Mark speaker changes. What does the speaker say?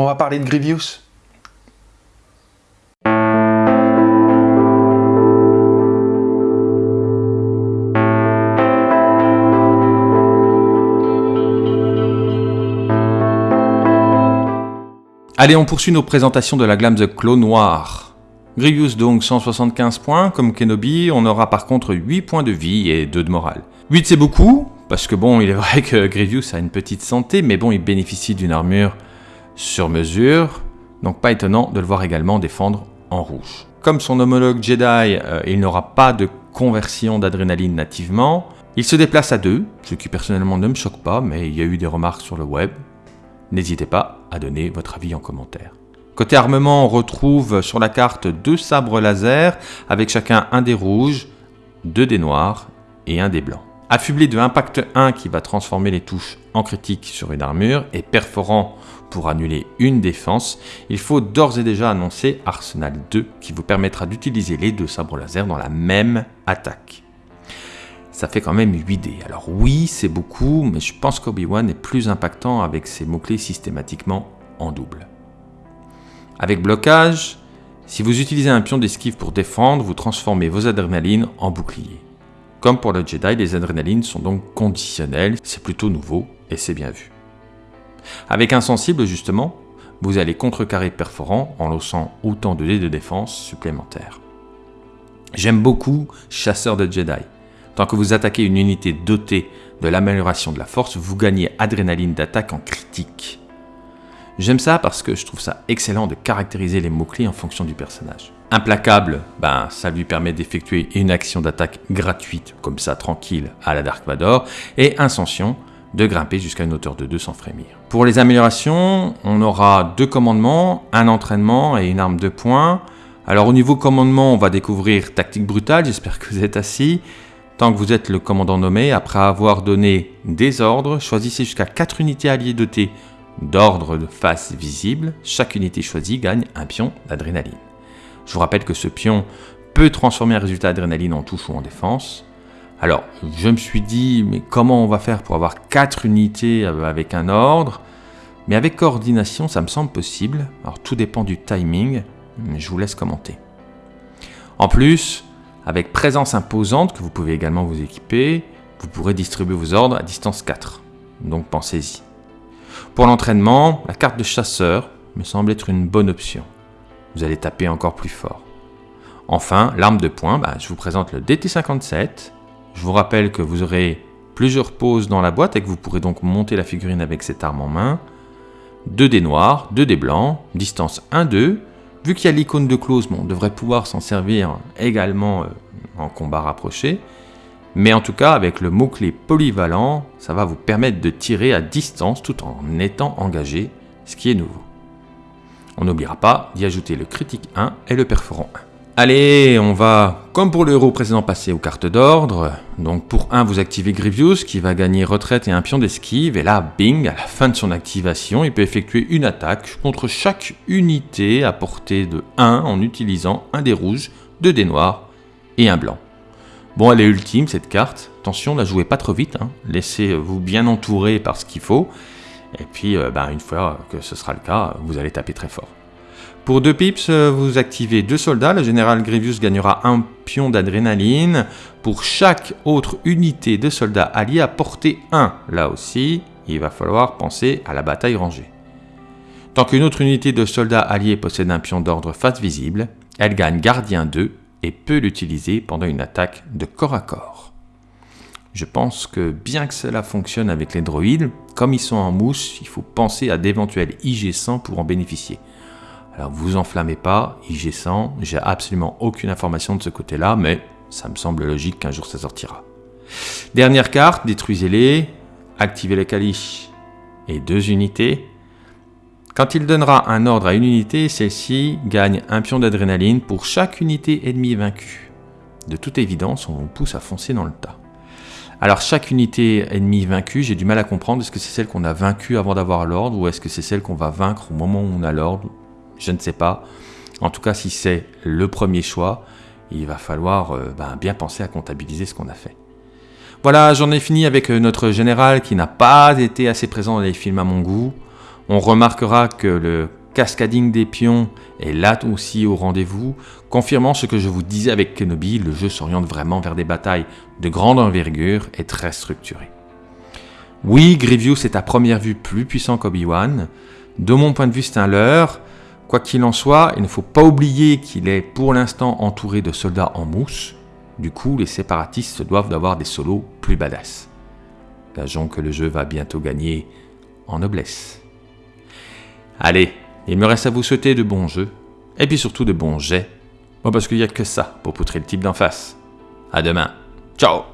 Speaker 1: On va parler de Grievous. Allez, on poursuit nos présentations de la Glam The Claw Noir. Grievous donc 175 points, comme Kenobi, on aura par contre 8 points de vie et 2 de morale. 8 c'est beaucoup, parce que bon, il est vrai que Grievous a une petite santé, mais bon, il bénéficie d'une armure sur mesure, donc pas étonnant de le voir également défendre en rouge. Comme son homologue Jedi, euh, il n'aura pas de conversion d'adrénaline nativement, il se déplace à deux, ce qui personnellement ne me choque pas, mais il y a eu des remarques sur le web, N'hésitez pas à donner votre avis en commentaire. Côté armement, on retrouve sur la carte deux sabres laser avec chacun un des rouges, deux des noirs et un des blancs. Affublé de Impact 1 qui va transformer les touches en critique sur une armure et perforant pour annuler une défense, il faut d'ores et déjà annoncer Arsenal 2 qui vous permettra d'utiliser les deux sabres laser dans la même attaque ça fait quand même 8D. Alors oui, c'est beaucoup, mais je pense qu'Obi-Wan est plus impactant avec ses mots-clés systématiquement en double. Avec blocage, si vous utilisez un pion d'esquive pour défendre, vous transformez vos adrénalines en bouclier. Comme pour le Jedi, les adrénalines sont donc conditionnelles, c'est plutôt nouveau et c'est bien vu. Avec insensible justement, vous allez contrecarrer perforant en lançant autant de dés de défense supplémentaires. J'aime beaucoup Chasseur de Jedi. Tant que vous attaquez une unité dotée de l'amélioration de la force, vous gagnez adrénaline d'attaque en critique. J'aime ça parce que je trouve ça excellent de caractériser les mots-clés en fonction du personnage. Implacable, ben, ça lui permet d'effectuer une action d'attaque gratuite, comme ça, tranquille, à la Dark Vador, et Inscension, de grimper jusqu'à une hauteur de 2 sans frémir. Pour les améliorations, on aura deux commandements, un entraînement et une arme de poing. Alors au niveau commandement, on va découvrir Tactique Brutale, j'espère que vous êtes assis, Tant que vous êtes le commandant nommé, après avoir donné des ordres, choisissez jusqu'à 4 unités alliées dotées d'ordres de face visible. Chaque unité choisie gagne un pion d'adrénaline. Je vous rappelle que ce pion peut transformer un résultat d'adrénaline en touche ou en défense. Alors, je me suis dit, mais comment on va faire pour avoir 4 unités avec un ordre? Mais avec coordination, ça me semble possible. Alors, tout dépend du timing, je vous laisse commenter. En plus, avec présence imposante, que vous pouvez également vous équiper, vous pourrez distribuer vos ordres à distance 4. Donc pensez-y. Pour l'entraînement, la carte de chasseur me semble être une bonne option. Vous allez taper encore plus fort. Enfin, l'arme de poing, bah, je vous présente le DT57. Je vous rappelle que vous aurez plusieurs poses dans la boîte et que vous pourrez donc monter la figurine avec cette arme en main. 2 dés noirs, 2 dés blancs, distance 1-2, Vu qu'il y a l'icône de close, on devrait pouvoir s'en servir également euh, en combat rapproché. Mais en tout cas, avec le mot-clé polyvalent, ça va vous permettre de tirer à distance tout en étant engagé, ce qui est nouveau. On n'oubliera pas d'y ajouter le critique 1 et le perforant 1. Allez, on va, comme pour le héros précédent, passer aux cartes d'ordre. Donc pour 1, vous activez Grievous, qui va gagner retraite et un pion d'esquive. Et là, bing, à la fin de son activation, il peut effectuer une attaque contre chaque unité à portée de 1 en utilisant un des rouges, deux des noirs et un blanc. Bon, elle est ultime cette carte. Attention, la jouez pas trop vite. Hein. Laissez-vous bien entourer par ce qu'il faut. Et puis, euh, ben, une fois que ce sera le cas, vous allez taper très fort. Pour 2 pips, euh, vous activez 2 soldats. Le général Grievous gagnera un pion d'adrénaline. Pour chaque autre unité de soldats alliés à portée 1, là aussi, il va falloir penser à la bataille rangée. Tant qu'une autre unité de soldats alliés possède un pion d'ordre face visible, elle gagne gardien 2 et peut l'utiliser pendant une attaque de corps à corps. Je pense que bien que cela fonctionne avec les droïdes, comme ils sont en mousse, il faut penser à d'éventuels IG-100 pour en bénéficier. Alors vous enflammez pas, IG100, j'ai absolument aucune information de ce côté-là, mais ça me semble logique qu'un jour ça sortira. Dernière carte, détruisez-les, activez le caliche et deux unités. Quand il donnera un ordre à une unité, celle-ci gagne un pion d'adrénaline pour chaque unité ennemie vaincue. De toute évidence, on vous pousse à foncer dans le tas. Alors chaque unité ennemie vaincue, j'ai du mal à comprendre, est-ce que c'est celle qu'on a vaincue avant d'avoir l'ordre, ou est-ce que c'est celle qu'on va vaincre au moment où on a l'ordre? Je ne sais pas. En tout cas, si c'est le premier choix, il va falloir euh, ben, bien penser à comptabiliser ce qu'on a fait. Voilà, j'en ai fini avec euh, notre général qui n'a pas été assez présent dans les films à mon goût. On remarquera que le cascading des pions est là aussi au rendez-vous, confirmant ce que je vous disais avec Kenobi, le jeu s'oriente vraiment vers des batailles de grande envergure et très structurées. Oui, Grievous est à première vue plus puissant qu'Obi-Wan. De mon point de vue, c'est un leurre. Quoi qu'il en soit, il ne faut pas oublier qu'il est pour l'instant entouré de soldats en mousse. Du coup, les séparatistes se doivent d'avoir des solos plus badass. Gageons que le jeu va bientôt gagner en noblesse. Allez, il me reste à vous souhaiter de bons jeux, et puis surtout de bons jets. Parce qu'il n'y a que ça pour poutrer le type d'en face. À demain. Ciao